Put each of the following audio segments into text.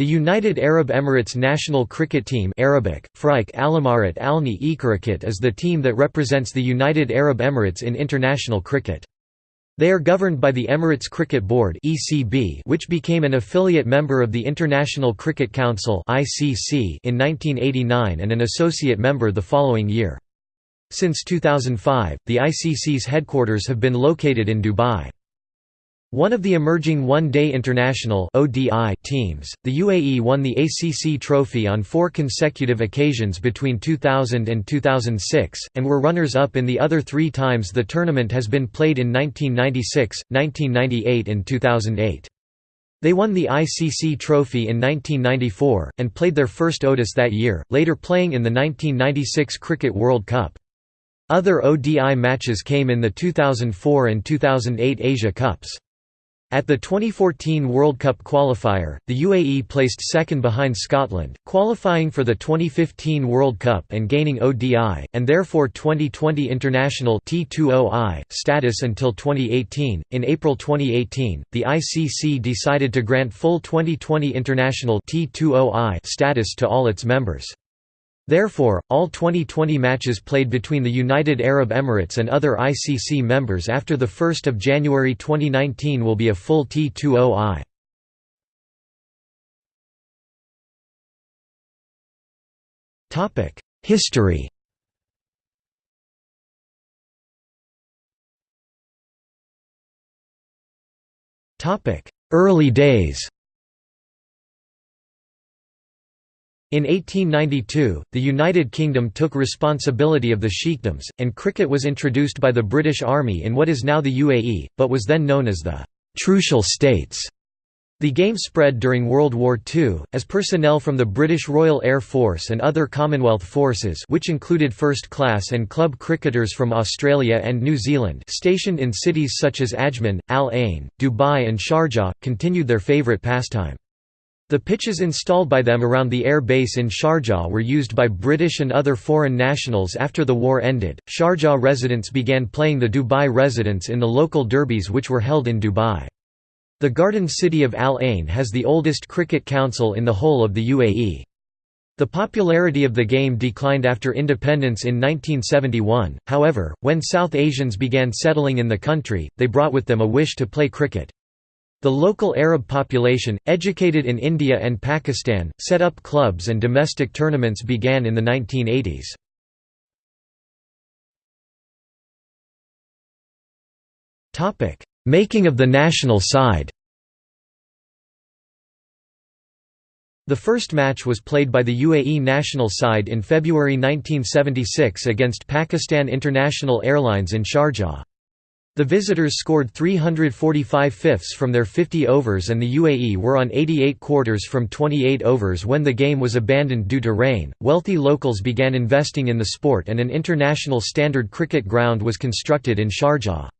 The United Arab Emirates national cricket team Arabic, Frike Alamarat is the team that represents the United Arab Emirates in international cricket. They are governed by the Emirates Cricket Board which became an affiliate member of the International Cricket Council in 1989 and an associate member the following year. Since 2005, the ICC's headquarters have been located in Dubai. One of the emerging one-day international (ODI) teams, the UAE won the ACC trophy on four consecutive occasions between 2000 and 2006, and were runners-up in the other three times the tournament has been played in 1996, 1998 and 2008. They won the ICC trophy in 1994, and played their first ODIS that year, later playing in the 1996 Cricket World Cup. Other ODI matches came in the 2004 and 2008 Asia Cups. At the 2014 World Cup qualifier, the UAE placed second behind Scotland, qualifying for the 2015 World Cup and gaining ODI, and therefore 2020 international T20I status until 2018. In April 2018, the ICC decided to grant full 2020 international T20I status to all its members. Therefore, all 2020 matches played between the United Arab Emirates and other ICC members after 1 January 2019 will be a full T20I. History Early days In 1892, the United Kingdom took responsibility of the sheikdoms, and cricket was introduced by the British Army in what is now the UAE, but was then known as the «Trucial States». The game spread during World War II, as personnel from the British Royal Air Force and other Commonwealth forces which included first-class and club cricketers from Australia and New Zealand stationed in cities such as Ajman, Al Ain, Dubai and Sharjah, continued their favourite pastime. The pitches installed by them around the air base in Sharjah were used by British and other foreign nationals after the war ended. Sharjah residents began playing the Dubai residents in the local derbies which were held in Dubai. The garden city of Al Ain has the oldest cricket council in the whole of the UAE. The popularity of the game declined after independence in 1971, however, when South Asians began settling in the country, they brought with them a wish to play cricket. The local Arab population, educated in India and Pakistan, set up clubs and domestic tournaments began in the 1980s. Making of the national side The first match was played by the UAE national side in February 1976 against Pakistan International Airlines in Sharjah. The visitors scored 345 fifths from their 50 overs and the UAE were on 88 quarters from 28 overs when the game was abandoned due to rain. Wealthy locals began investing in the sport and an international standard cricket ground was constructed in Sharjah.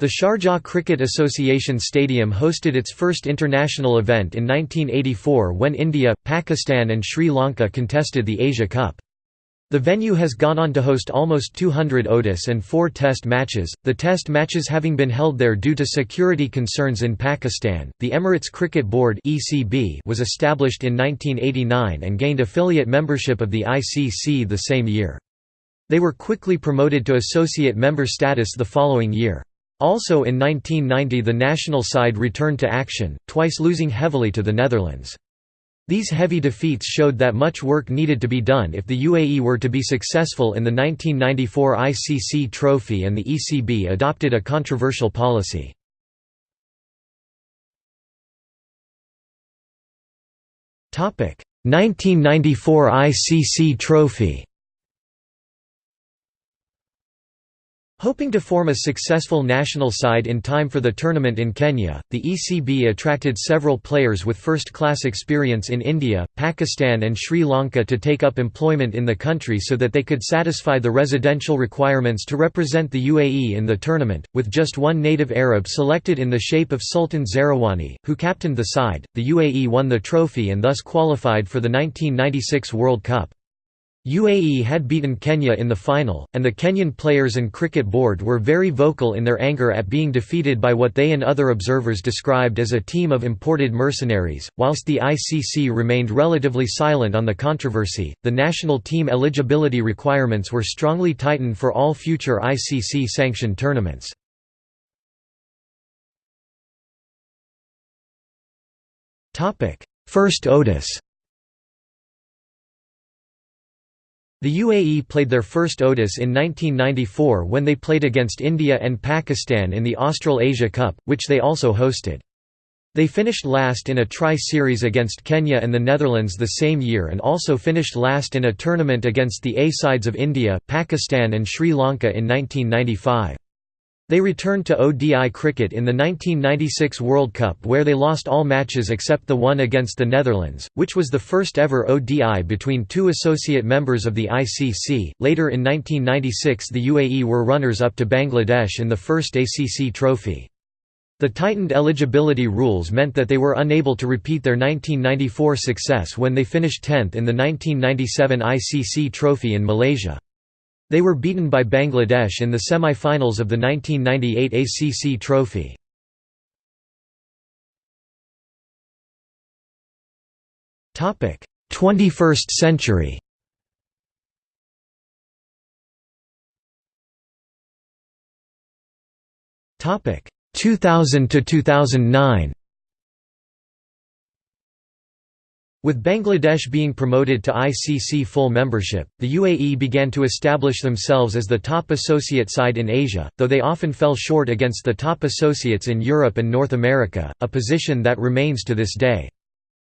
The Sharjah Cricket Association Stadium hosted its first international event in 1984 when India, Pakistan and Sri Lanka contested the Asia Cup. The venue has gone on to host almost 200 ODIS and four Test matches, the Test matches having been held there due to security concerns in Pakistan. The Emirates Cricket Board (ECB) was established in 1989 and gained affiliate membership of the ICC the same year. They were quickly promoted to associate member status the following year. Also in 1990 the national side returned to action, twice losing heavily to the Netherlands. These heavy defeats showed that much work needed to be done if the UAE were to be successful in the 1994 ICC trophy and the ECB adopted a controversial policy. Topic: 1994 ICC trophy. Hoping to form a successful national side in time for the tournament in Kenya, the ECB attracted several players with first-class experience in India, Pakistan and Sri Lanka to take up employment in the country so that they could satisfy the residential requirements to represent the UAE in the tournament, with just one native Arab selected in the shape of Sultan Zarawani, who captained the side. The UAE won the trophy and thus qualified for the 1996 World Cup. UAE had beaten Kenya in the final, and the Kenyan players and cricket board were very vocal in their anger at being defeated by what they and other observers described as a team of imported mercenaries. Whilst the ICC remained relatively silent on the controversy, the national team eligibility requirements were strongly tightened for all future ICC sanctioned tournaments. First ODIS The UAE played their first ODIS in 1994 when they played against India and Pakistan in the Australasia Cup, which they also hosted. They finished last in a tri-series against Kenya and the Netherlands the same year and also finished last in a tournament against the A-sides of India, Pakistan and Sri Lanka in 1995. They returned to ODI cricket in the 1996 World Cup where they lost all matches except the one against the Netherlands, which was the first ever ODI between two associate members of the ICC. Later in 1996 the UAE were runners-up to Bangladesh in the first ACC trophy. The tightened eligibility rules meant that they were unable to repeat their 1994 success when they finished 10th in the 1997 ICC trophy in Malaysia. They were beaten by Bangladesh in the semi-finals of the 1998 ACC Trophy. Topic: 21st century. Topic: 2000 to 2009. With Bangladesh being promoted to ICC full membership, the UAE began to establish themselves as the top associate side in Asia, though they often fell short against the top associates in Europe and North America, a position that remains to this day.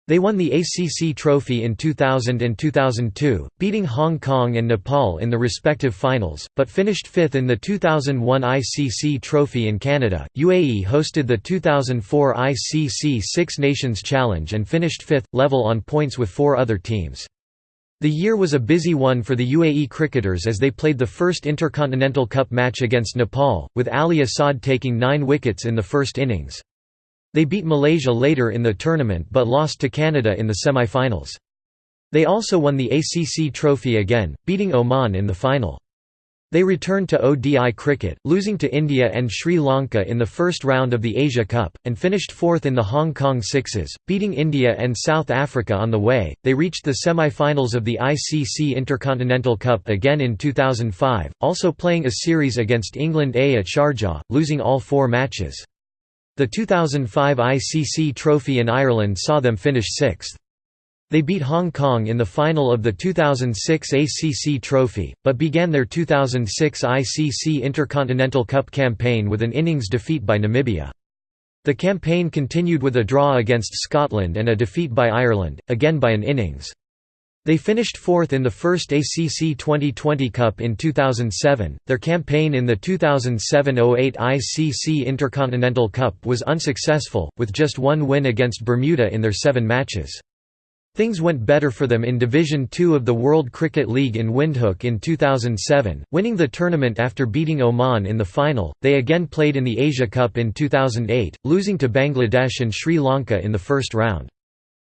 They won the ACC trophy in 2000 and 2002, beating Hong Kong and Nepal in the respective finals, but finished fifth in the 2001 ICC trophy in Canada. UAE hosted the 2004 ICC Six Nations Challenge and finished fifth, level on points with four other teams. The year was a busy one for the UAE cricketers as they played the first Intercontinental Cup match against Nepal, with Ali Assad taking nine wickets in the first innings. They beat Malaysia later in the tournament but lost to Canada in the semi-finals. They also won the ACC trophy again, beating Oman in the final. They returned to ODI cricket, losing to India and Sri Lanka in the first round of the Asia Cup, and finished fourth in the Hong Kong Sixes, beating India and South Africa on the way. They reached the semi finals of the ICC Intercontinental Cup again in 2005, also playing a series against England A at Sharjah, losing all four matches. The 2005 ICC Trophy in Ireland saw them finish sixth. They beat Hong Kong in the final of the 2006 ACC Trophy, but began their 2006 ICC Intercontinental Cup campaign with an innings defeat by Namibia. The campaign continued with a draw against Scotland and a defeat by Ireland, again by an innings. They finished fourth in the first ACC 2020 Cup in 2007. Their campaign in the 2007 08 ICC Intercontinental Cup was unsuccessful, with just one win against Bermuda in their seven matches. Things went better for them in Division Two of the World Cricket League in Windhoek in 2007, winning the tournament after beating Oman in the final. They again played in the Asia Cup in 2008, losing to Bangladesh and Sri Lanka in the first round.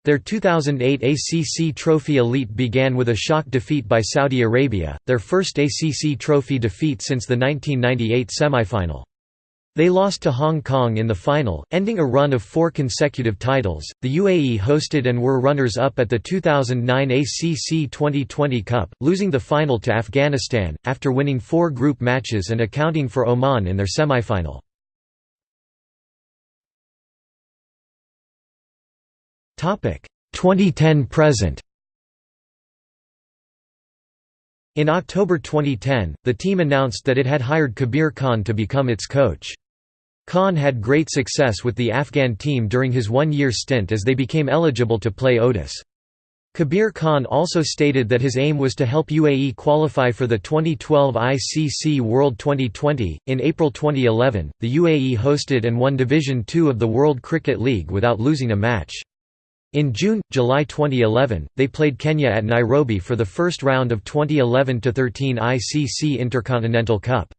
Their 2008 ACC Trophy elite began with a shock defeat by Saudi Arabia, their first ACC Trophy defeat since the 1998 semifinal. They lost to Hong Kong in the final, ending a run of four consecutive titles. The UAE hosted and were runners up at the 2009 ACC 2020 Cup, losing the final to Afghanistan, after winning four group matches and accounting for Oman in their semifinal. Topic 2010 present. In October 2010, the team announced that it had hired Kabir Khan to become its coach. Khan had great success with the Afghan team during his one-year stint as they became eligible to play ODIS. Kabir Khan also stated that his aim was to help UAE qualify for the 2012 ICC World 2020. In April 2011, the UAE hosted and won Division Two of the World Cricket League without losing a match. In June, July 2011, they played Kenya at Nairobi for the first round of 2011-13 ICC Intercontinental Cup.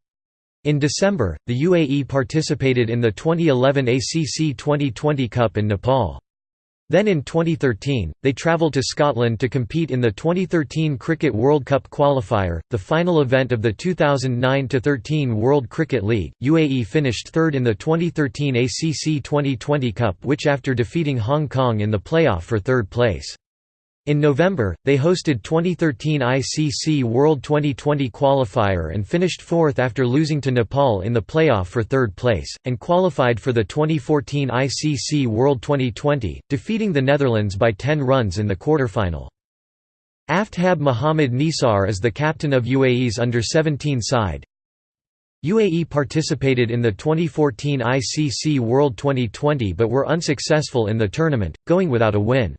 In December, the UAE participated in the 2011 ACC 2020 Cup in Nepal. Then in 2013, they travelled to Scotland to compete in the 2013 Cricket World Cup qualifier, the final event of the 2009–13 World Cricket League. UAE finished third in the 2013 ACC 2020 Cup which after defeating Hong Kong in the playoff for third place. In November, they hosted 2013 ICC World 2020 qualifier and finished fourth after losing to Nepal in the playoff for third place, and qualified for the 2014 ICC World 2020, defeating the Netherlands by 10 runs in the quarterfinal. Aftab Mohamed Nisar is the captain of UAE's under-17 side. UAE participated in the 2014 ICC World 2020 but were unsuccessful in the tournament, going without a win.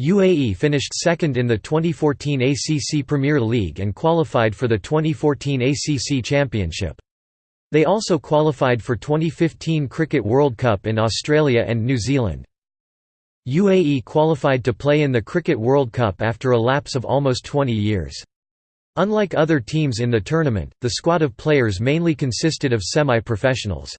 UAE finished second in the 2014 ACC Premier League and qualified for the 2014 ACC Championship. They also qualified for 2015 Cricket World Cup in Australia and New Zealand. UAE qualified to play in the Cricket World Cup after a lapse of almost 20 years. Unlike other teams in the tournament, the squad of players mainly consisted of semi-professionals.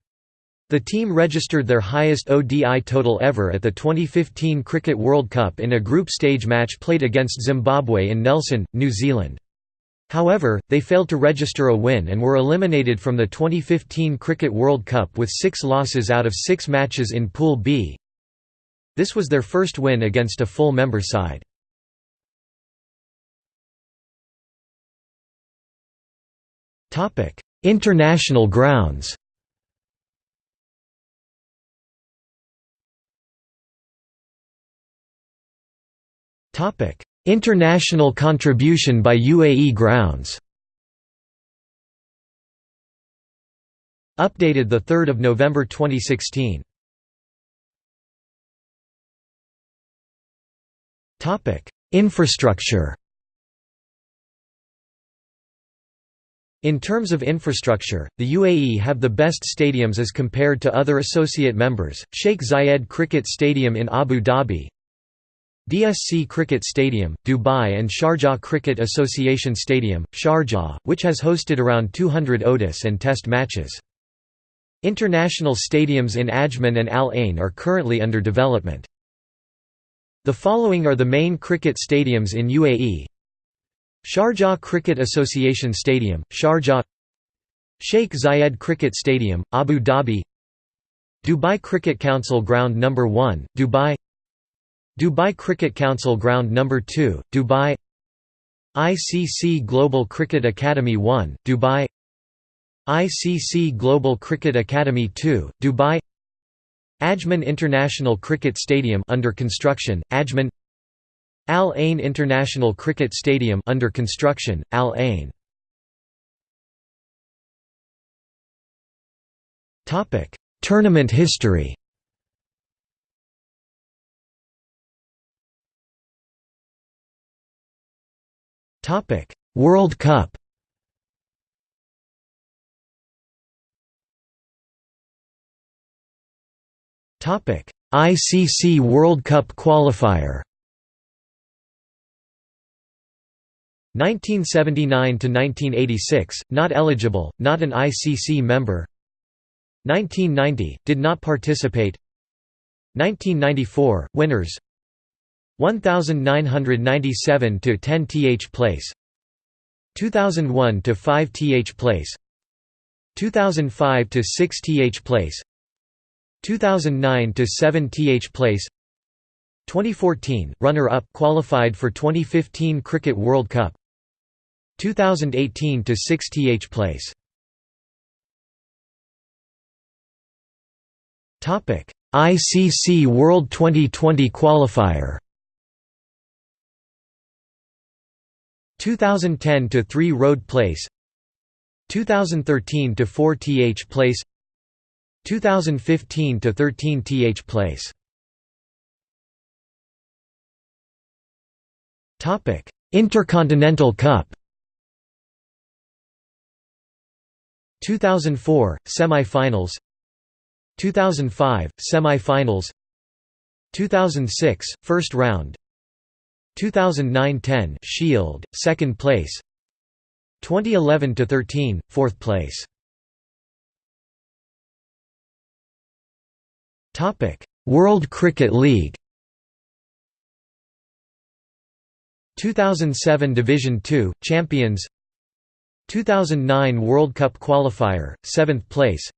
The team registered their highest ODI total ever at the 2015 Cricket World Cup in a group stage match played against Zimbabwe in Nelson, New Zealand. However, they failed to register a win and were eliminated from the 2015 Cricket World Cup with six losses out of six matches in Pool B. This was their first win against a full member side. International grounds International contribution by UAE grounds. Updated 3 November 2016 Infrastructure. In terms of infrastructure, the UAE have the best stadiums as compared to other associate members, Sheikh Zayed Cricket Stadium in Abu Dhabi, DSC Cricket Stadium, Dubai and Sharjah Cricket Association Stadium, Sharjah, which has hosted around 200 ODIs and Test matches. International stadiums in Ajman and Al Ain are currently under development. The following are the main cricket stadiums in UAE Sharjah Cricket Association Stadium, Sharjah Sheikh Zayed Cricket Stadium, Abu Dhabi Dubai Cricket Council Ground No. 1, Dubai Dubai Cricket Council Ground No. 2, Dubai. ICC Global Cricket Academy 1, Dubai. ICC Global Cricket Academy 2, Dubai. Ajman International Cricket Stadium under construction, Ajman. Al Ain International Cricket Stadium under construction, Al Ain. Tournament history Topic: World Cup. Topic: ICC World Cup qualifier. 1979 to 1986, not eligible, not an ICC member. 1990, did not participate. 1994, winners 1997 to 10 th place 2001 to 5 th place 2005 to 6 th place 2009 to 7 th place. 2014 runner up qualified for 2015 cricket world cup. 2018 to 6 th place. Topic ICC World 2020 qualifier 2010 to 3 Road Place 2013 to 4 Th Place 2015 to 13 Th Place. Topic Intercontinental Cup. 2004 Semi-finals 2005 Semi-finals 2006 First round 2009-10 Shield, second place. 2011-13, fourth place. Topic: World Cricket League. 2007 Division 2 champions 2009 World Cup qualifier 7th place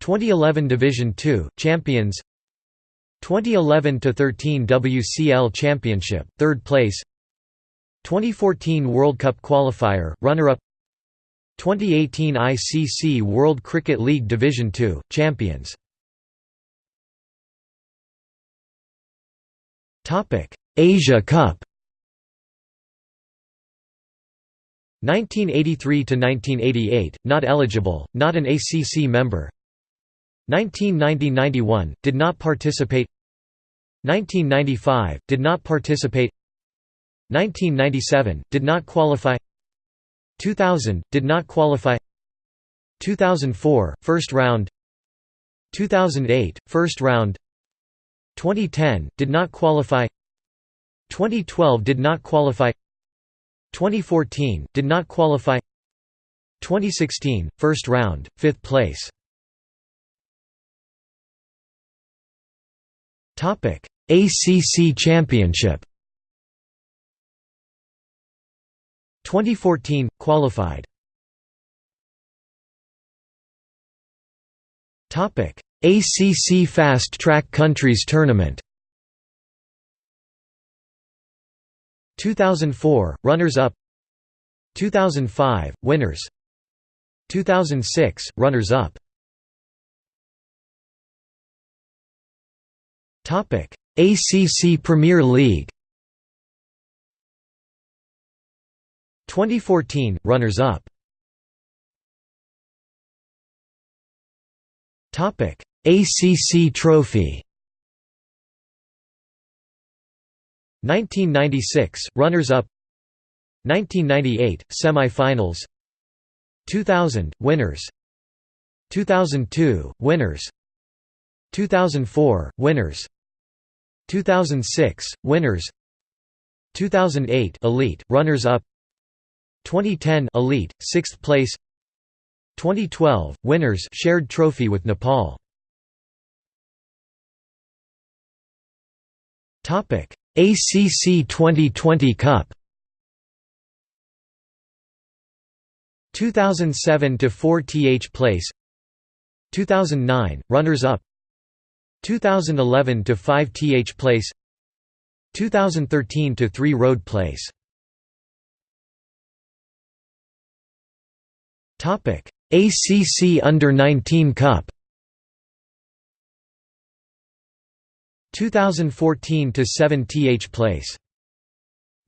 2011 Division 2 champions 2011 to 13 WCL championship 3rd place. 2014 World Cup qualifier runner-up. 2018 ICC World Cricket League Division 2 champions. Topic Asia Cup. 1983 to 1988 not eligible not an ACC member 1990–91 did not participate. 1995 did not participate. 1997 did not qualify. 2000 did not qualify. 2004 first round. 2008 first round. 2010 did not qualify. 2012 did not qualify. 2014 did not qualify. 2016 first round 5th place ACC championship. 2014 qualified. Topic ACC Fast Track Countries Tournament. 2004 runners-up. 2005 winners. 2006 runners-up. topic ACC Premier League. 2014 runners-up. Topic ACC Trophy. 1996 runners-up. 1998 semi-finals. 2000 winners. 2002 winners. 2004 winners 2006 winners. 2008 elite runners up 2010 elite 6th place. 2012 winners shared trophy with Nepal. Topic ACC 2020 Cup. 2007 to 4 th place. 2009 runners up 2011 to 5 th place 2013 to 3 road place. Topic ACC under 19 cup. 2014 to 7 th place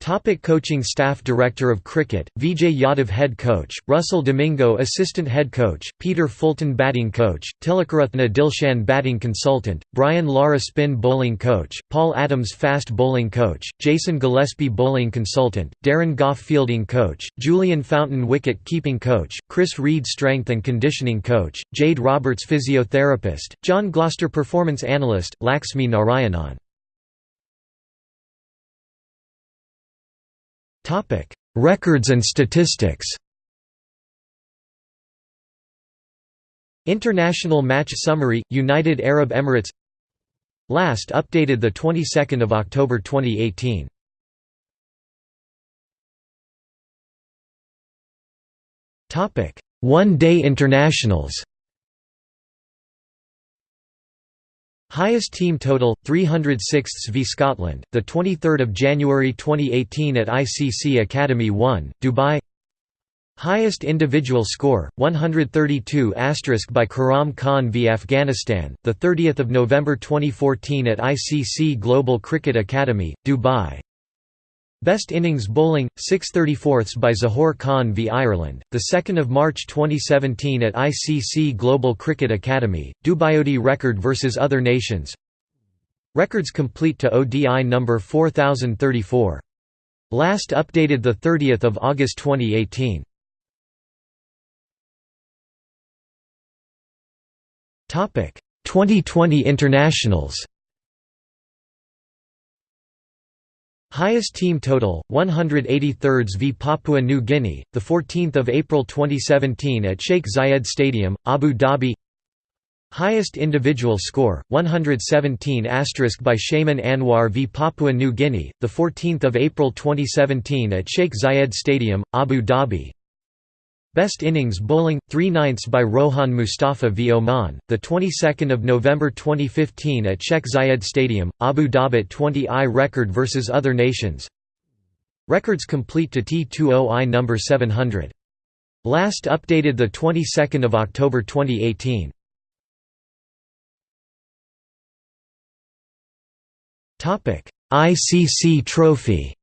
Topic coaching staff Director of Cricket, Vijay Yadav Head Coach, Russell Domingo Assistant Head Coach, Peter Fulton Batting Coach, Tillakaratne Dilshan Batting Consultant, Brian Lara Spin Bowling Coach, Paul Adams Fast Bowling Coach, Jason Gillespie Bowling Consultant, Darren Gough Fielding Coach, Julian Fountain Wicket Keeping Coach, Chris Reed Strength and Conditioning Coach, Jade Roberts Physiotherapist, John Gloster Performance Analyst, Laxmi Narayanan Topic: Records and statistics. International match summary United Arab Emirates Last updated the 22nd of October 2018. Topic: One-day internationals. Highest team total 306ths v Scotland, the 23rd of January 2018 at ICC Academy 1, Dubai. Highest individual score 132 by Khurram Khan v Afghanistan, the 30th of November 2014 at ICC Global Cricket Academy, Dubai. Best innings bowling, 634ths by Zahoor Khan v Ireland, 2 March 2017 at ICC Global Cricket Academy, Dubai record vs other nations Records complete to ODI number 4034. Last updated 30 August 2018. Topic 2020 internationals Highest team total 183rds v Papua New Guinea the 14th of April 2017 at Sheikh Zayed Stadium Abu Dhabi. Highest individual score 117 by Shaiman Anwar v Papua New Guinea the 14th of April 2017 at Sheikh Zayed Stadium Abu Dhabi Best innings bowling 3 ninths by Rohan Mustafa v. Oman the 22nd of November 2015 at Sheikh Zayed Stadium Abu Dhabi 20i record versus other nations. Records complete to T20I number 700 Last updated the 22nd of October 2018 Topic: ICC Trophy.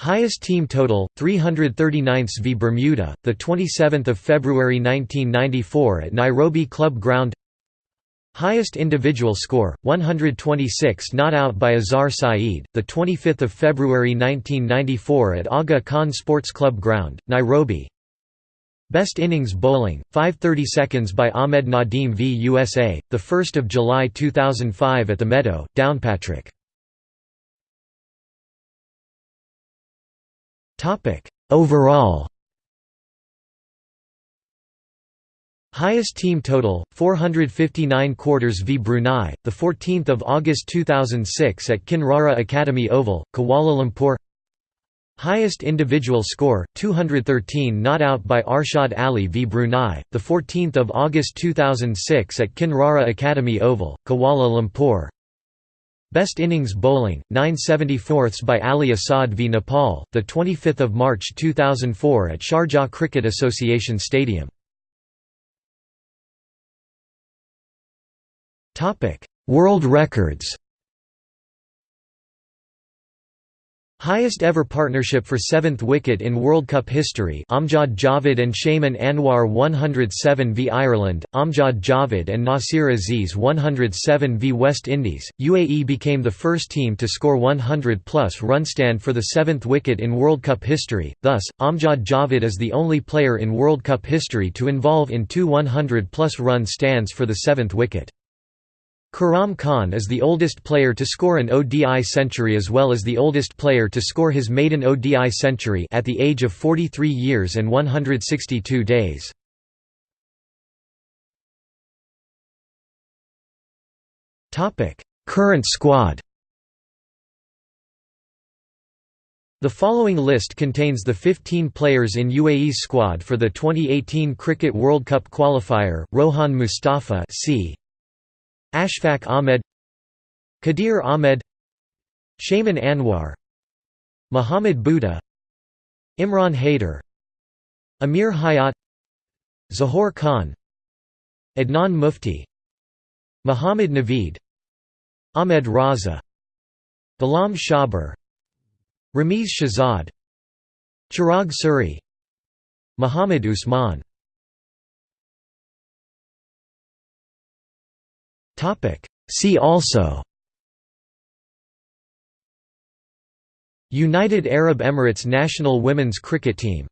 Highest team total 339 v Bermuda, the 27th of February 1994 at Nairobi Club Ground. Highest individual score 126 not out by Azhar Saeed, the 25th of February 1994 at Aga Khan Sports Club Ground, Nairobi. Best innings bowling, 5 seconds by Ahmed Nadim v USA, 1 July 2005 at the Meadow, Downpatrick. Overall. Highest team total 459 quarters v Brunei the 14th of August 2006 at Kinrara Academy Oval Kuala Lumpur. Highest individual score 213 not out by Arshad Ali v Brunei the 14th of August 2006 at Kinrara Academy Oval Kuala Lumpur Best innings bowling 974ths by Ali Assad v Nepal the 25th of March 2004 at Sharjah Cricket Association Stadium. Topic World records Highest ever partnership for seventh wicket in World Cup history Amjad Javed and Shaiman Anwar 107 v Ireland, Amjad Javed and Nasir Aziz 107 v West Indies. UAE became the first team to score 100-plus run stand for the seventh wicket in World Cup history, thus, Amjad Javed is the only player in World Cup history to involve in two 100-plus run stands for the seventh wicket. Khurram Khan is the oldest player to score an ODI century as well as the oldest player to score his maiden ODI century at the age of 43 years and 162 days. Current squad The following list contains the 15 players in UAE's squad for the 2018 Cricket World Cup qualifier, Rohan Mustafa c. Ashfaq Ahmed Qadir Ahmed Shaiman Anwar Muhammad Boota Imran Haider Amir Hayat Zahoor Khan Adnan Mufti Muhammad Naveed Ahmed Raza Ghulam Shabber Ramiz Shahzad Chirag Suri Muhammad Usman See also United Arab Emirates national women's cricket team